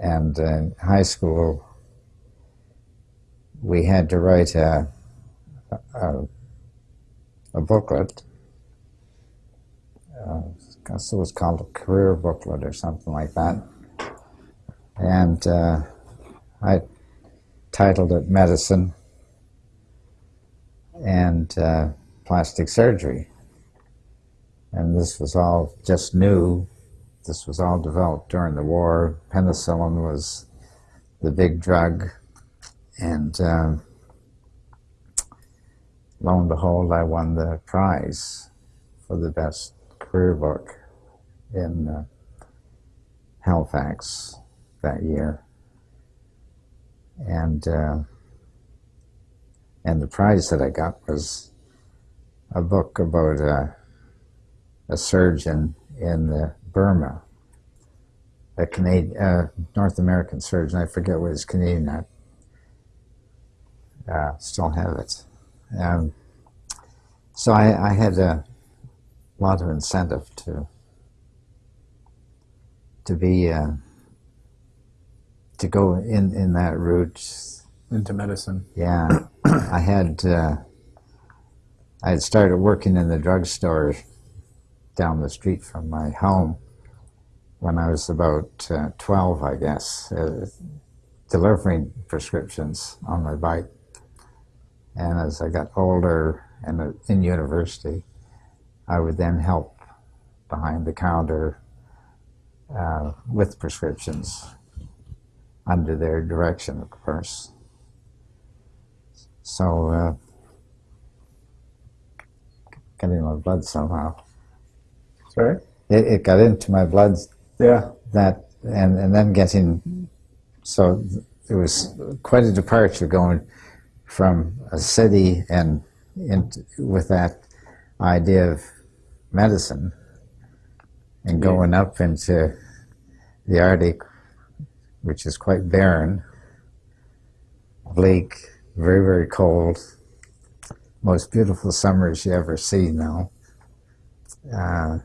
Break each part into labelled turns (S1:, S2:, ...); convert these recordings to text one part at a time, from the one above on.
S1: And in high school, we had to write a, a, a booklet. Uh, I guess it was called a career booklet or something like that. And uh, I titled it Medicine and uh, Plastic Surgery. And this was all just new. This was all developed during the war. Penicillin was the big drug. And um, lo and behold, I won the prize for the best career book in uh, Halifax that year. And uh, and the prize that I got was a book about a, a surgeon in the Burma, a Canadian, uh, North American surgeon. I forget what his Canadian at. Uh, still have it. Um, so I, I had a lot of incentive to to be uh, to go in in that route
S2: into medicine.
S1: yeah i had uh, i had started working in the drugstore down the street from my home when i was about uh, 12 i guess uh, delivering prescriptions on my bike and as i got older and uh, in university i would then help behind the counter uh, with prescriptions under their direction, of course. So, uh, got my blood somehow.
S2: Sorry?
S1: It, it got into my blood
S2: Yeah.
S1: that, and, and then getting, so it was quite a departure going from a city and into, with that idea of medicine and going up into the Arctic, which is quite barren, bleak, very, very cold, most beautiful summers you ever see now. Uh,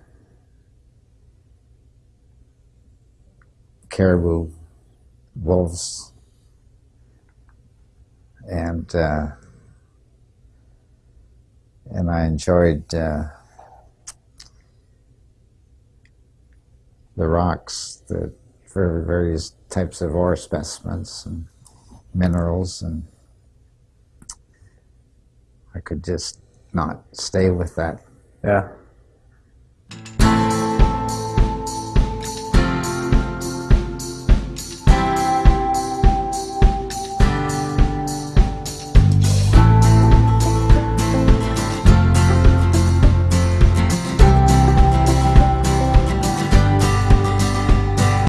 S1: caribou, wolves, and uh, and I enjoyed uh, the rocks, the various types of ore specimens and minerals, and I could just not stay with that
S2: Yeah.